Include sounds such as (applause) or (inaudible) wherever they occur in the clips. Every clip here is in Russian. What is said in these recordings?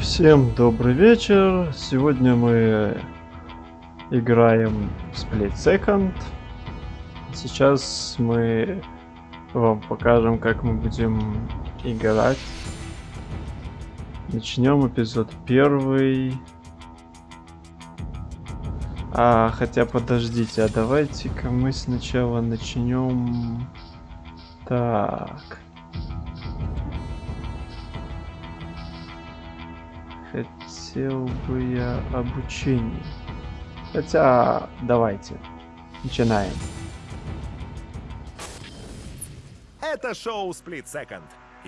Всем добрый вечер. Сегодня мы играем в Split Second. Сейчас мы вам покажем, как мы будем играть. Начнем эпизод первый. А, хотя подождите, а давайте-ка мы сначала начнем... Так. Хотел бы я обучение. Хотя, давайте. Начинаем. Это шоу Split Second.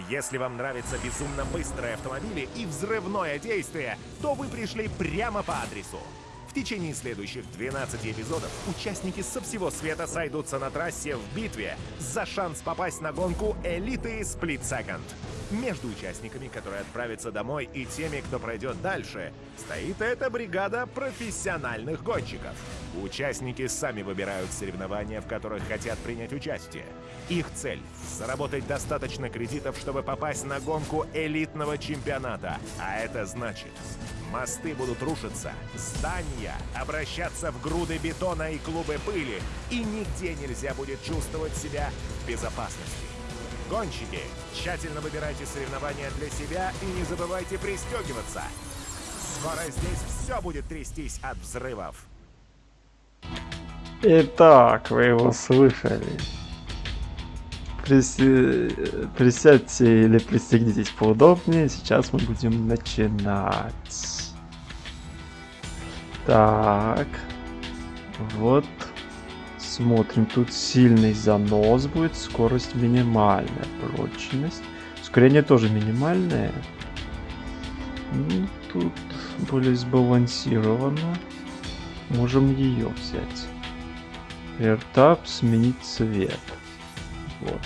Если вам нравятся безумно быстрые автомобили и взрывное действие, то вы пришли прямо по адресу. В течение следующих 12 эпизодов участники со всего света сойдутся на трассе в битве за шанс попасть на гонку элиты Split Second. Между участниками, которые отправятся домой, и теми, кто пройдет дальше, стоит эта бригада профессиональных гонщиков. Участники сами выбирают соревнования, в которых хотят принять участие. Их цель — заработать достаточно кредитов, чтобы попасть на гонку элитного чемпионата. А это значит, мосты будут рушиться, здания обращаться в груды бетона и клубы пыли, и нигде нельзя будет чувствовать себя в безопасности. Гонщики, тщательно выбирайте соревнования для себя и не забывайте пристегиваться. Скоро здесь все будет трястись от взрывов. Итак, вы его слышали. Присядьте или пристегнитесь поудобнее. Сейчас мы будем начинать. Так. Вот. Смотрим. Тут сильный занос будет. Скорость минимальная. Прочность. Ускорение тоже минимальное. Ну, тут более сбалансировано. Можем ее взять. Вертап, сменить цвет. Вот.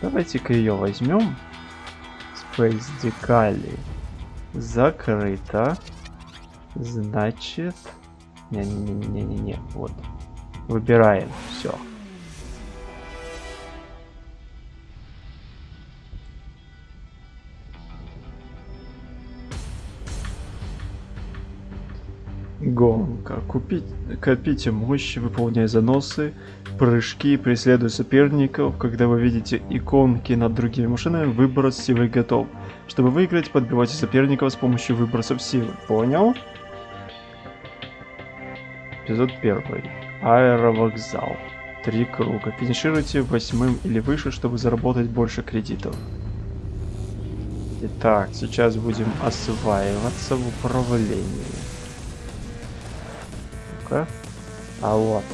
Давайте-ка ее возьмем. Space Decali. Закрыто. Значит... Не-не-не-не-не-не. Вот. Выбираем. Все. Гонка. Купить, копите мощь, выполняя заносы, прыжки, преследуя соперников. Когда вы видите иконки над другими машинами, выброс силы готов. Чтобы выиграть, подбивайте соперников с помощью выбросов силы. Понял? Эпизод первый. Аэровокзал. Три круга. Финишируйте восьмым или выше, чтобы заработать больше кредитов. Итак, сейчас будем осваиваться в управлении. Ну-ка. А вот.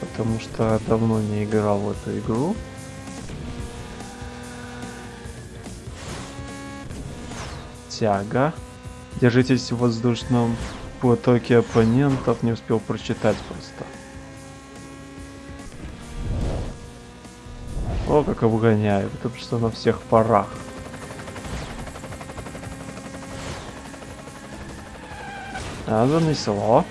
Потому что давно не играл в эту игру. Тяга. Держитесь в воздушном потоке оппонентов. Не успел прочитать просто. О, как обгоняю. Потому что на всех парах. А, занесло.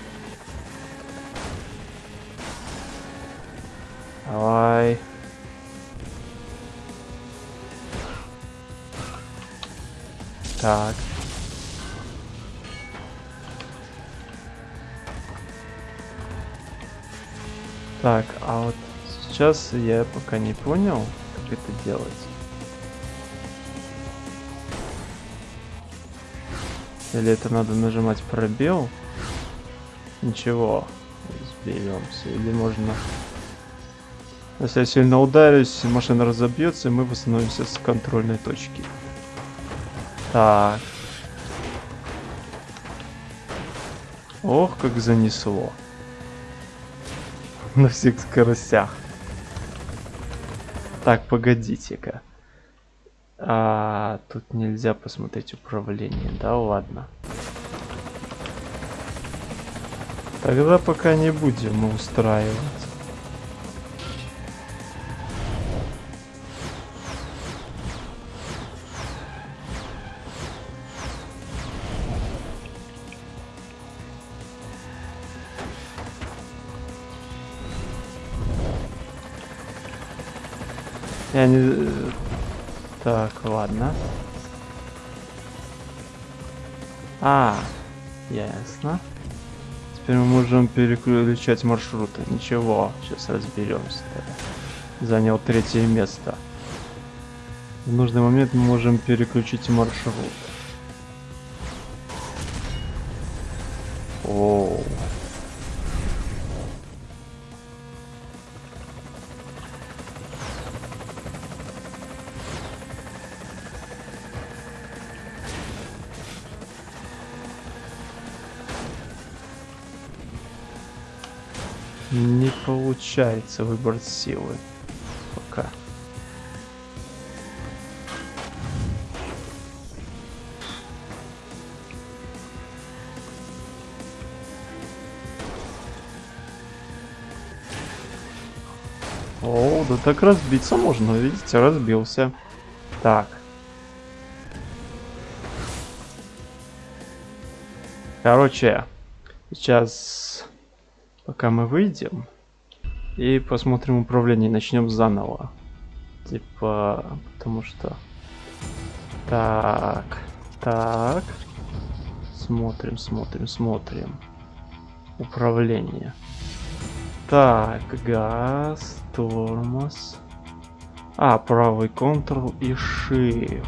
Давай. Так. Так, а вот сейчас я пока не понял, как это делать. Или это надо нажимать пробел? Ничего, сберемся. Или можно... Если я сильно ударюсь, машина разобьется, и мы восстановимся с контрольной точки. Так. Ох, как занесло. На всех скоростях. Так, погодите-ка. А, тут нельзя посмотреть управление, да ладно. Тогда пока не будем устраивать. Я не... Так, ладно. А, ясно. Теперь мы можем переключать маршруты. Ничего, сейчас разберемся. Занял третье место. В нужный момент мы можем переключить маршрут. Получается выбрать силы. Пока. О, да так разбиться можно, видите, разбился. Так. Короче, сейчас пока мы выйдем и посмотрим управление, начнем заново. Типа, потому что... Так, так. Смотрим, смотрим, смотрим. Управление. Так, газ, тормоз. А, правый Ctrl и Shift.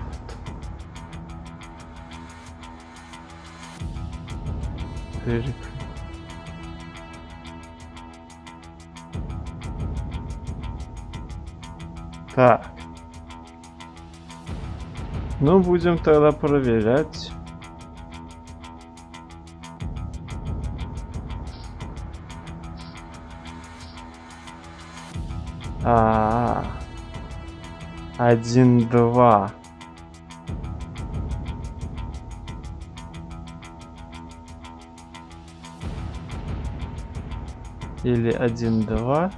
Перек... Так. Ну, будем тогда проверять. А, один, два. Или один, два.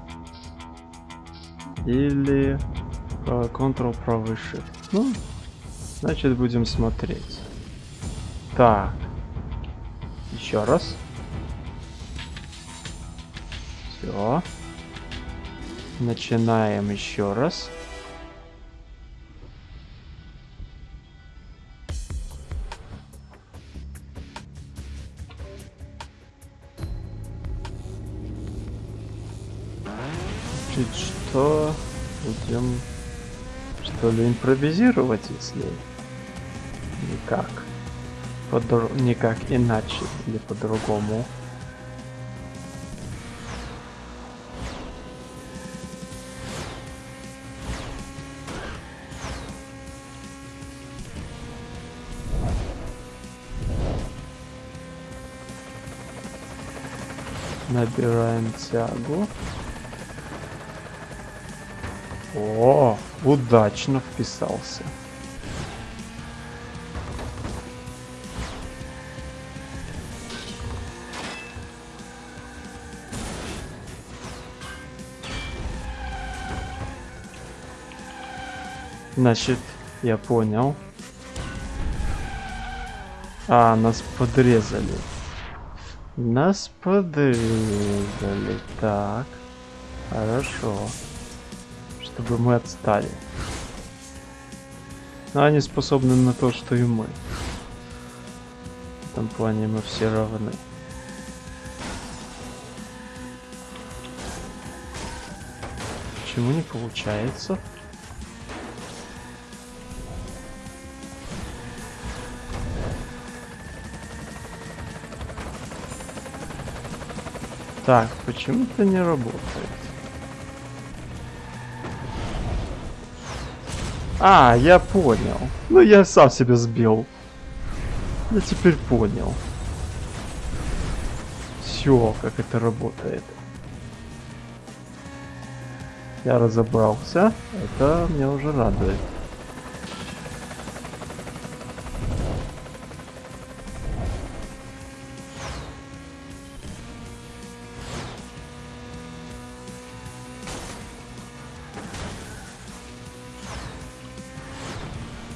Или Ctrl, правый Shift. Ну, значит будем смотреть. Так. Еще раз. Все. Начинаем еще раз. Импровизировать, если никак, Подр... никак иначе или по-другому. Набираем тягу. О, удачно вписался. Значит, я понял. А, нас подрезали. Нас подрезали. Так. Хорошо. Чтобы мы отстали. Но они способны на то, что и мы. В этом плане мы все равны. Почему не получается? Так, почему-то не работает. А, я понял. Ну, я сам себя сбил. Я теперь понял. Все, как это работает. Я разобрался. Это меня уже радует.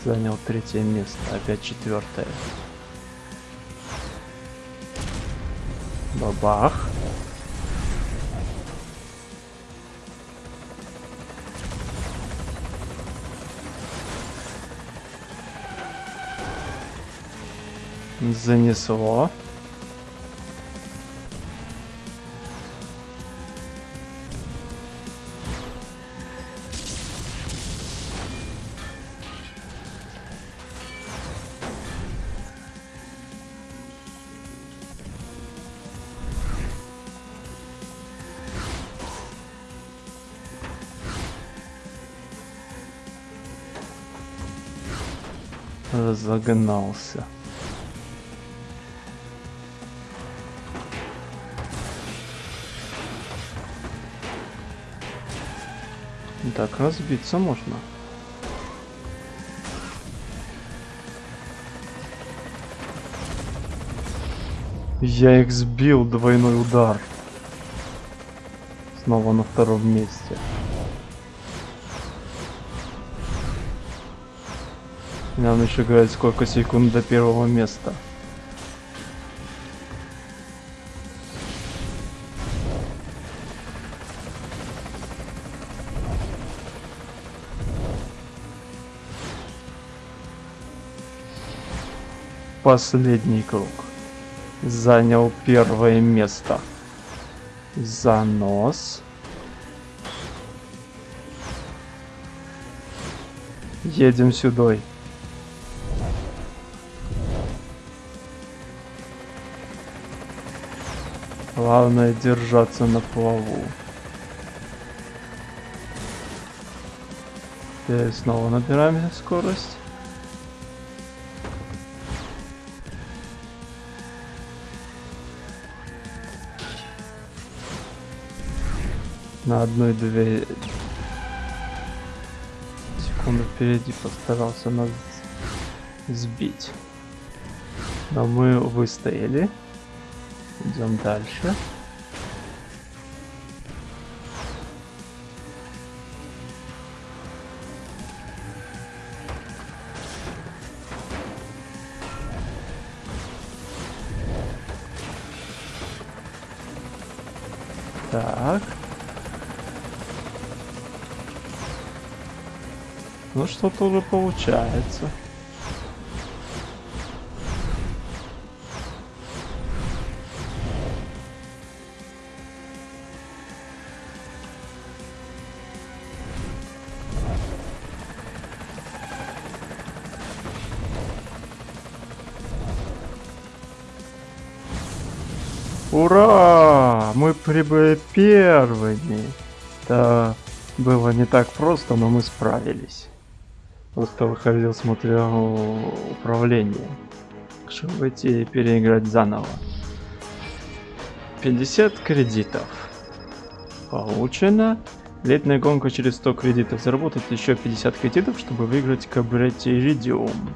Занял третье место, опять четвертое. Бабах. Занесло. Разогнался. Так, разбиться можно. Я их сбил, двойной удар. Снова на втором месте. Нам еще говорят, сколько секунд до первого места. Последний круг. Занял первое место. Занос. Едем сюда. Главное держаться на плаву. И снова набираем скорость. На одной-две секунды впереди постарался нас сбить. Но мы выстояли. Идем дальше. Так. Ну что-то уже получается. Мы прибыли первыми. Да, было не так просто, но мы справились. Просто выходил, смотрел управление. Чтобы выйти и переиграть заново. 50 кредитов. Получено. Летная гонка через 100 кредитов. Заработать еще 50 кредитов, чтобы выиграть кабрете Иридиум.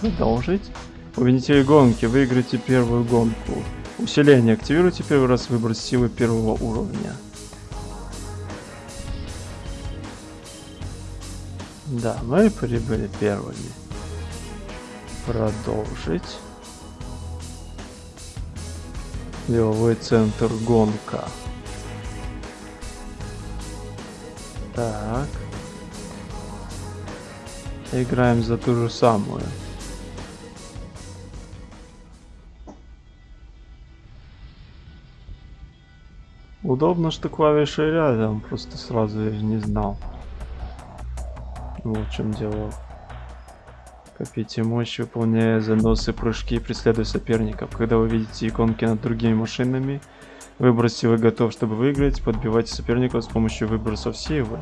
Продолжить. Победитель гонки. Выиграйте первую гонку. Усиление. Активируйте первый раз выбор силы первого уровня. Да, мы прибыли первыми. Продолжить. Деловой центр гонка. Так. Играем за ту же самую. Удобно, что клавиши рядом, просто сразу я не знал. Вот в чем дело. Копите мощь, выполняя заносы, прыжки, преследуя соперников. Когда вы видите иконки над другими машинами, выброс силы готов, чтобы выиграть, подбивайте соперников с помощью выбросов силы.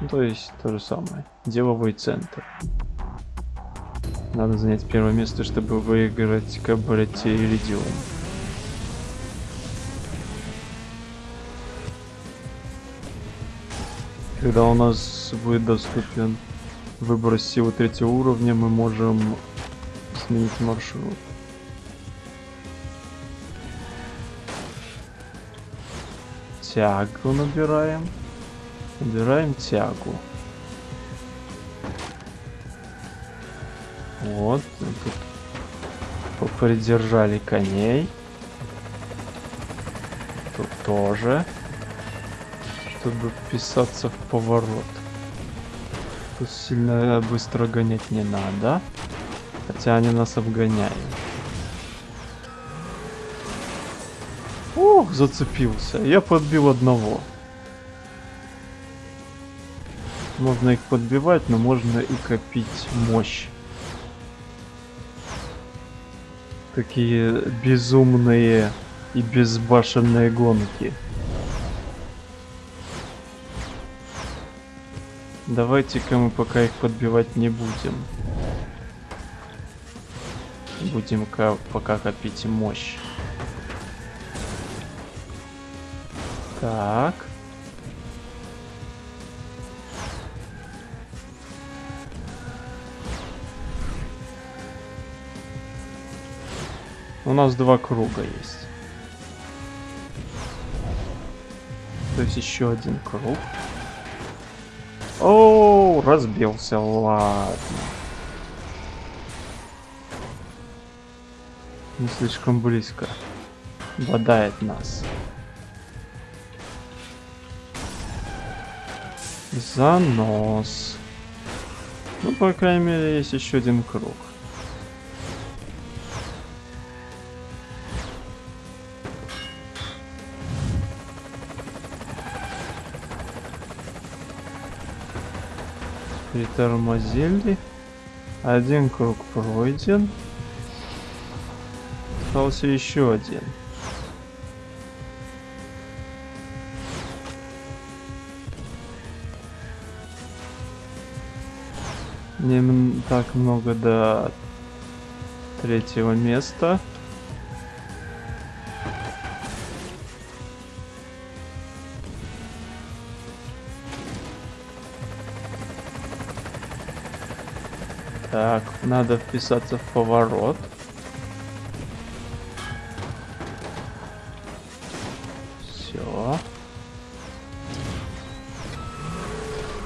Ну, то есть то же самое. Деловой центр. Надо занять первое место, чтобы выиграть кабарете Иридиум. Когда у нас будет доступен выбор силы третьего уровня, мы можем сменить маршрут. Тягу набираем. Набираем тягу. Вот. Тут попридержали коней. Тут тоже чтобы вписаться в поворот. Тут сильно э, быстро гонять не надо. Хотя они нас обгоняют. Ох, зацепился. Я подбил одного. Можно их подбивать, но можно и копить мощь. Такие безумные и безбашенные гонки. Давайте-ка мы пока их подбивать не будем. Будем пока копить мощь. Так. У нас два круга есть. То есть еще один круг. О, разбился, ладно. Не слишком близко. Бодает нас. Занос. Ну, по крайней мере, есть еще один круг. Притормозили. Один круг пройден. Остался еще один. Не так много до третьего места. Надо вписаться в поворот. Все.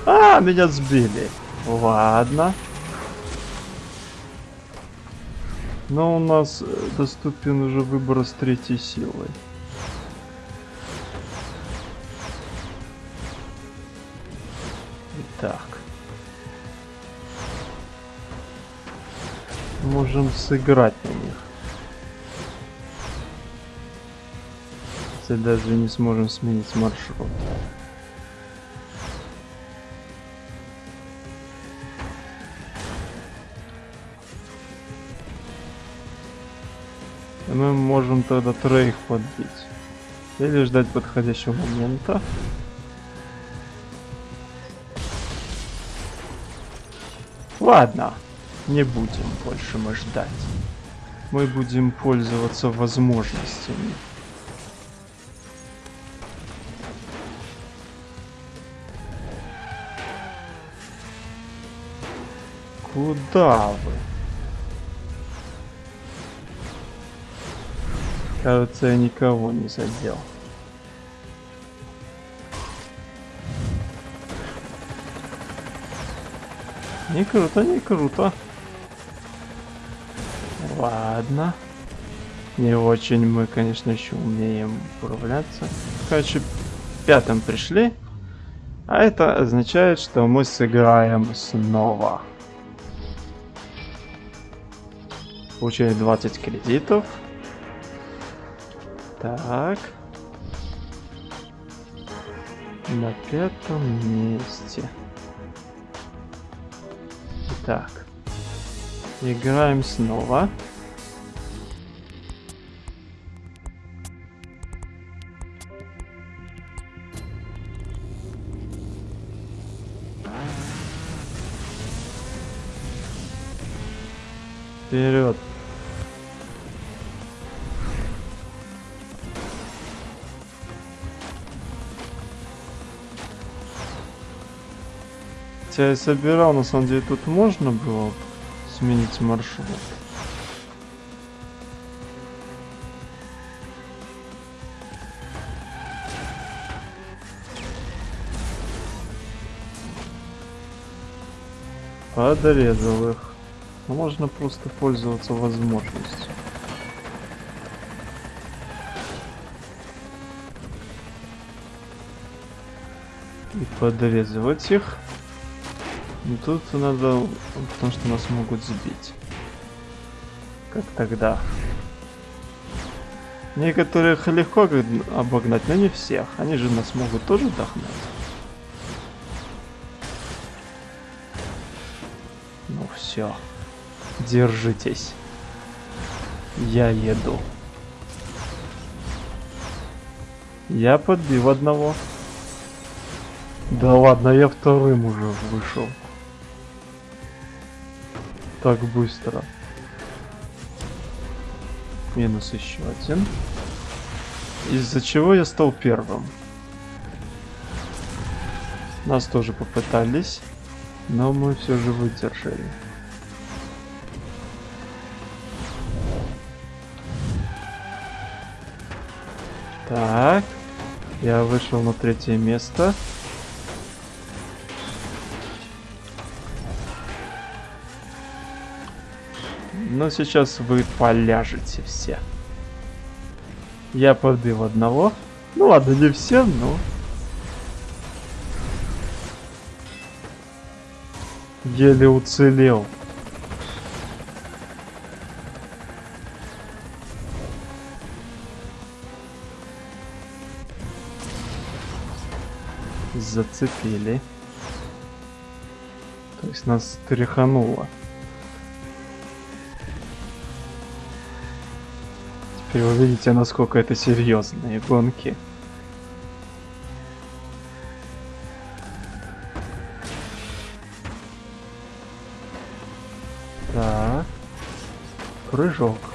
А, меня сбили. Ладно. Но у нас э, доступен уже выбор с третьей силой. Можем сыграть на них. Если даже не сможем сменить маршрут. мы можем тогда троих подбить. Или ждать подходящего момента. Ладно, не будем больше мы ждать. Мы будем пользоваться возможностями. Куда вы? Кажется, я никого не задел. Не круто, не круто. Ладно. Не очень мы, конечно, еще умеем управляться. Короче, пятым пришли. А это означает, что мы сыграем снова. Получили 20 кредитов. Так. На пятом месте. Так. Играем снова. Вперед. Хотя я собирал, на самом деле тут можно было сменить маршрут. Подрезал их. Но можно просто пользоваться возможностью. И подрезывать их. Ну тут надо, потому что нас могут сбить. Как тогда. Некоторых легко обогнать, но не всех. Они же нас могут тоже дохнуть. Ну все. Держитесь. Я еду. Я подбил одного. Да ладно, я вторым уже вышел. Так быстро. Минус еще один. Из-за чего я стал первым. Нас тоже попытались, но мы все же выдержали. Я вышел на третье место. Но сейчас вы поляжете все. Я подбил одного. Ну ладно, не все, но... Еле уцелел. Зацепили. То есть нас тряхануло. Теперь вы видите, насколько это серьезные гонки. Так. Прыжок.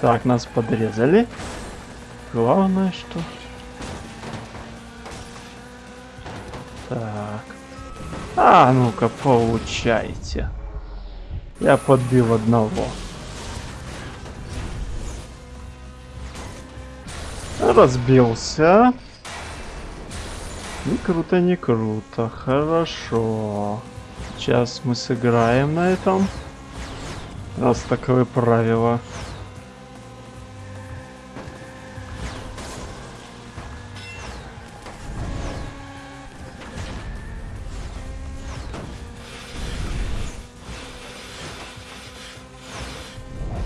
Так, нас подрезали. Главное, что... Так. А, ну-ка, получайте. Я подбил одного. Разбился. Не круто, не круто. Хорошо. Сейчас мы сыграем на этом. Раз таковы правила.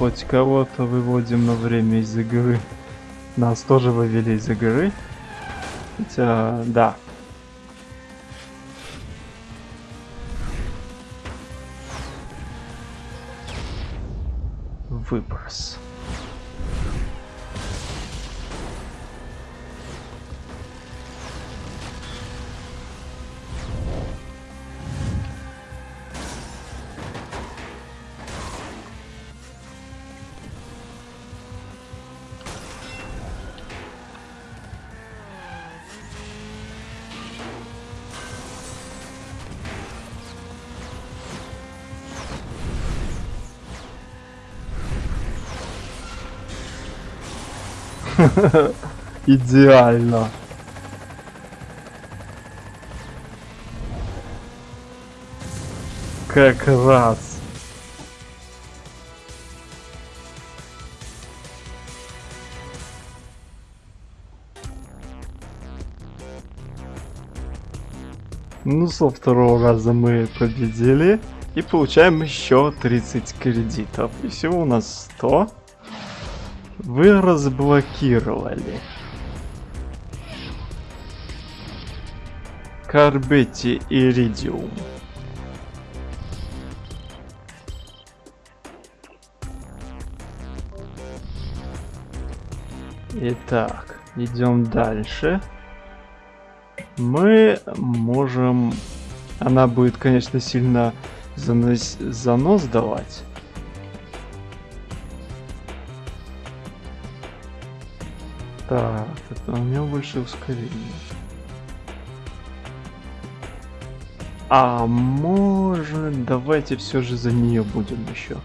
Хоть кого-то выводим на время из игры. Нас тоже вывели из игры. Хотя, да. Выброс. (laughs) Идеально. Как раз. Ну, со второго раза мы победили. И получаем еще 30 кредитов. И всего у нас 100. Вы разблокировали. Карбетти Иридиум. Итак, идем дальше. Мы можем... Она будет, конечно, сильно занос, занос давать. Так, это у него больше ускорение. А может, давайте все же за нее будем еще.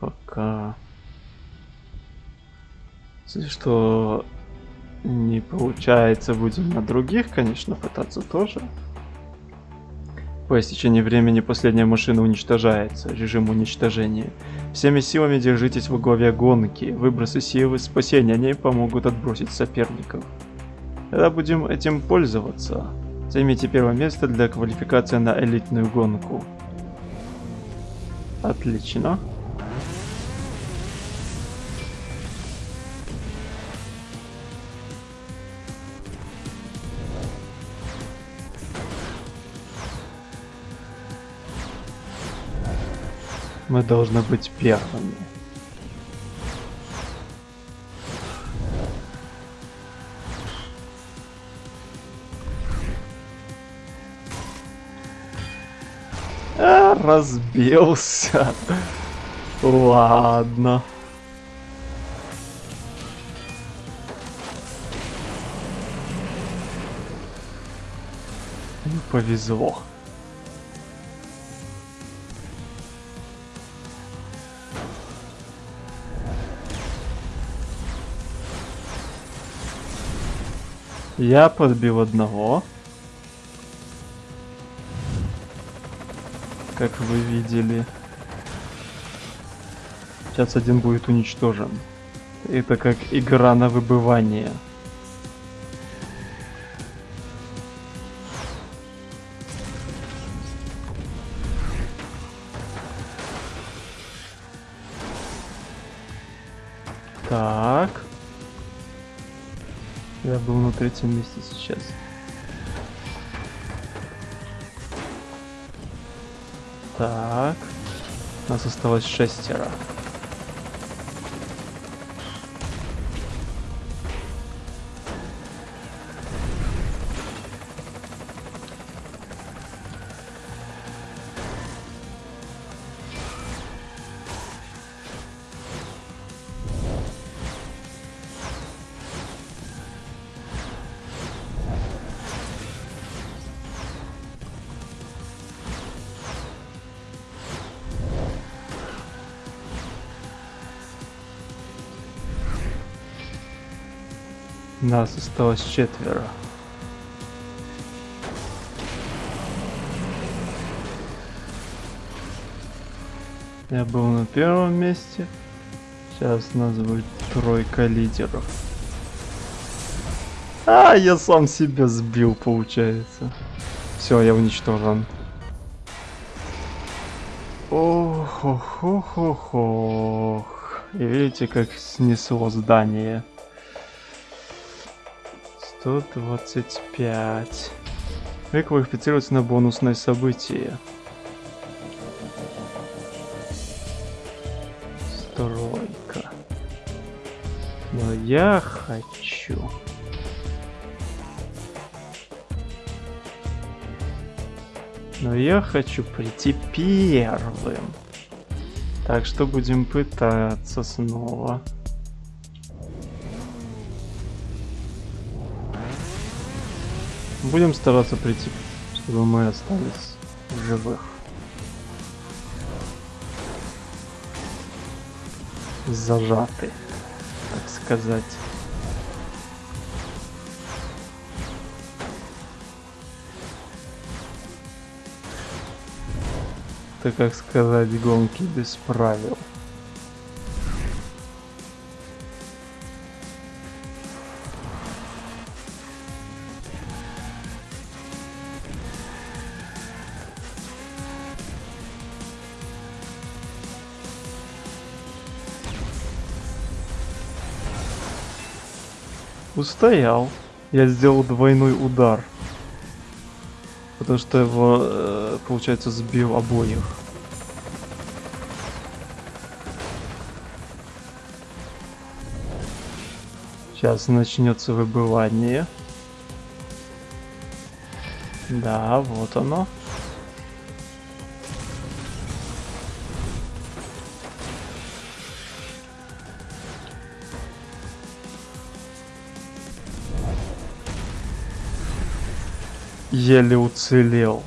Пока. Если что не получается, будем на других, конечно, пытаться тоже. По истечении времени последняя машина уничтожается. Режим уничтожения. Всеми силами держитесь во главе гонки. Выбросы силы спасения они помогут отбросить соперников. Когда будем этим пользоваться? Займите первое место для квалификации на элитную гонку. Отлично. Мы должны быть первыми. А, разбился. Ладно. Повезло. Я подбил одного. Как вы видели. Сейчас один будет уничтожен. Это как игра на выбывание. Третьем месте сейчас. Так. Нас осталось шестеро. Нас осталось четверо. Я был на первом месте. Сейчас нас будет тройка лидеров. А, я сам себя сбил, получается. Все, я уничтожен. Ох, ох, ох, ох, ох. И видите, как снесло здание. 125. Вы квалифицируетесь на бонусное событие. Стройка. Но я хочу... Но я хочу прийти первым. Так что будем пытаться снова. Будем стараться прийти, чтобы мы остались живых. Зажаты, так сказать. Это, как сказать, гонки без правил. Устоял. Я сделал двойной удар. Потому что его, э, получается, сбил обоих. Сейчас начнется выбывание. Да, вот оно. Еле уцелел.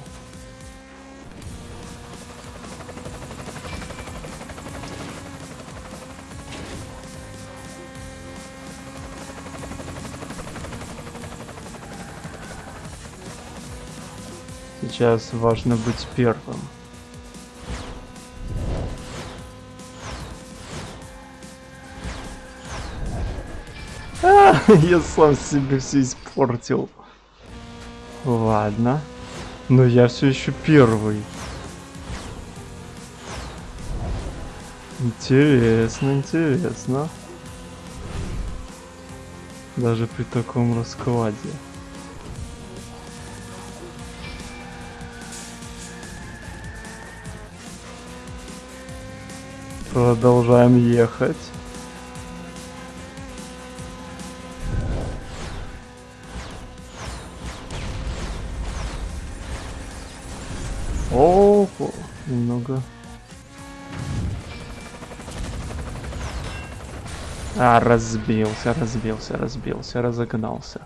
Сейчас важно быть первым. А, (laughs) я сам себе все испортил. Ладно. Но я все еще первый. Интересно, интересно. Даже при таком раскладе. Продолжаем ехать. Разбился, разбился, разбился, разогнался.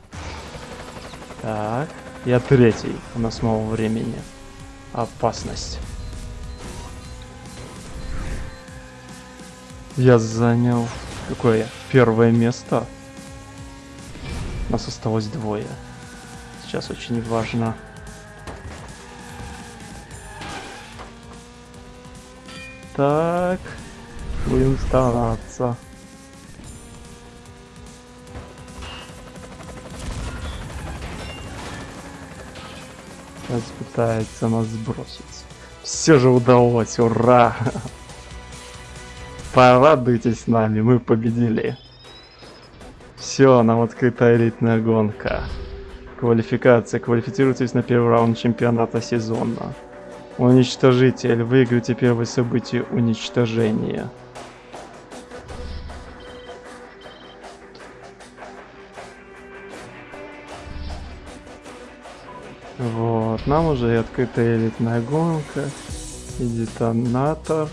Так, я третий. У нас мало времени. Опасность. Я занял... Какое? Первое место. Нас осталось двое. Сейчас очень важно. Так. Будем стараться. Сейчас пытается нас сбросить. Все же удалось, ура! Порадуйтесь нами, мы победили. Все, нам открыта элитная гонка. Квалификация. Квалифицируйтесь на первый раунд чемпионата сезона. Уничтожитель. Выиграйте первое событие уничтожения. Вот, нам уже и открыта элитная гонка, и детонатор,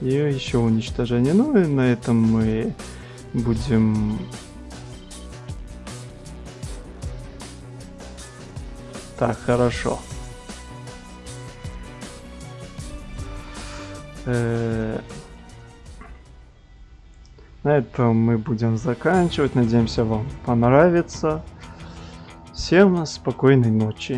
и еще уничтожение. Ну и на этом мы будем... Так, хорошо. Э, на этом мы будем заканчивать. Надеемся, вам понравится. Всем спокойной ночи.